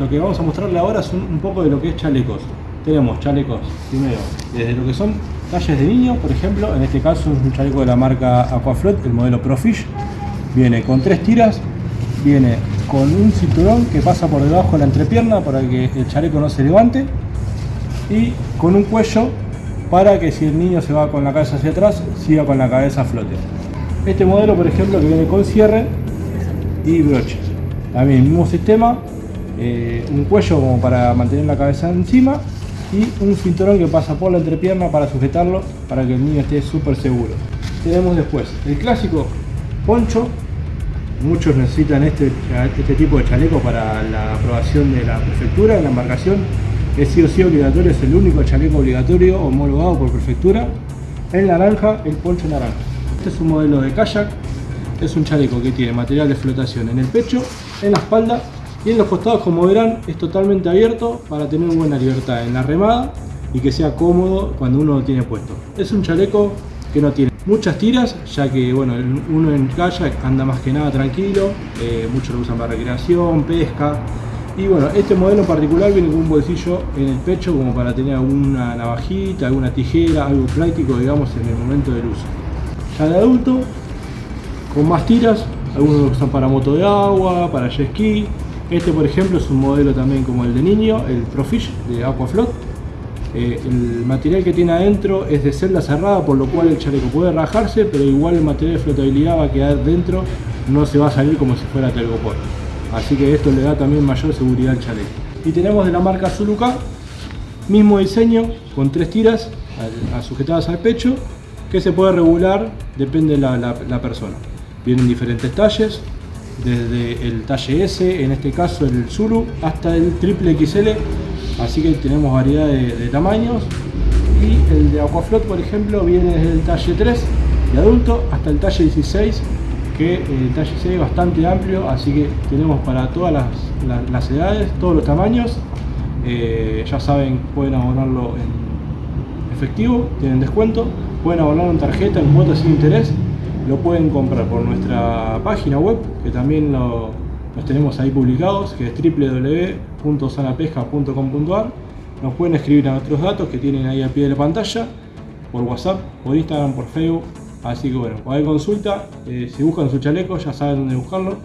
lo que vamos a mostrarle ahora es un, poco de lo que es chalecos. Tenemos chalecos, primero, desde lo que son talles de niño, por ejemplo, en este caso es un chaleco de la marca Aquaflot, el modelo Profish. Viene con tres tiras, viene con un cinturón que pasa por debajo de la entrepierna para que el chaleco no se levante y con un cuello para que si el niño se va con la cabeza hacia atrás, siga con la cabeza a flote. Este modelo, por ejemplo, que viene con cierre y broche. También mismo sistema, eh, un cuello como para mantener la cabeza encima y un cinturón que pasa por la entrepierna para sujetarlo para que el niño esté súper seguro. Tenemos después. El clásico poncho, muchos necesitan este, este tipo de chaleco para la aprobación de la prefectura en la embarcación, es sí o sí obligatorio, es el único chaleco obligatorio homologado por prefectura, el naranja, el poncho naranja. Este es un modelo de kayak, es un chaleco que tiene material de flotación en el pecho, en la espalda y en los costados como verán es totalmente abierto para tener buena libertad en la remada y que sea cómodo cuando uno lo tiene puesto. Es un chaleco que no tiene muchas tiras, ya que bueno, uno en kayak anda más que nada tranquilo, eh, muchos lo usan para recreación, pesca. Y bueno, este modelo en particular viene con un bolsillo en el pecho como para tener alguna navajita, alguna tijera, algo práctico digamos en el momento del uso. Ya de adulto, con más tiras, algunos lo usan para moto de agua, para jet ski. Este por ejemplo es un modelo también como el de niño, el Profish de Aquaflot eh, el material que tiene adentro es de celda cerrada, por lo cual el chaleco puede rajarse, pero igual el material de flotabilidad va a quedar dentro, no se va a salir como si fuera telgopor. Así que esto le da también mayor seguridad al chaleco. Y tenemos de la marca Zuluka, mismo diseño, con tres tiras sujetadas al pecho, que se puede regular, depende de la, la persona. Vienen diferentes talles, desde el talle S, en este caso el Zulu, hasta el triple XL, así que tenemos variedad de, tamaños. Y el de Aquaflot, por ejemplo, viene desde el talle 3 de adulto hasta el talle 16, que el talle 6 es bastante amplio, así que tenemos para todas las, edades, todos los tamaños. Eh, ya saben, pueden abonarlo en efectivo, tienen descuento, pueden abonarlo en tarjeta, en cuotas sin interés lo pueden comprar por nuestra página web, que también los tenemos ahí publicados, que es www.sanapesca.com.ar. Nos pueden escribir a nuestros datos que tienen ahí al pie de la pantalla, por WhatsApp, por Instagram, por Facebook. Así que bueno, cualquier consulta, eh, si buscan su chaleco ya saben dónde buscarlo.